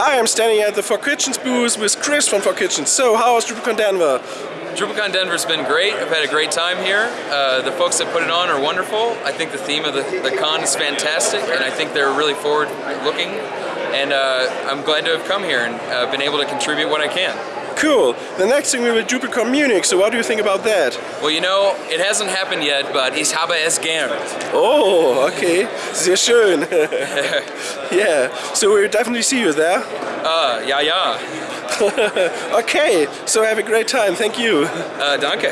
Hi, I'm standing at the Four Kitchens booth with Chris from Four Kitchens. So, how was DrupalCon Denver? DrupalCon Denver's been great. I've had a great time here. Uh, the folks that put it on are wonderful. I think the theme of the, the con is fantastic, and I think they're really forward looking. And uh, I'm glad to have come here and uh, been able to contribute what I can. Cool. The next thing we will DrupalCon Munich, so what do you think about that? Well, you know, it hasn't happened yet, but ich habe es gern. Oh, okay. Sehr schön. yeah, so we'll definitely see you there. Uh, ja, ja. okay, so have a great time. Thank you. Uh, danke.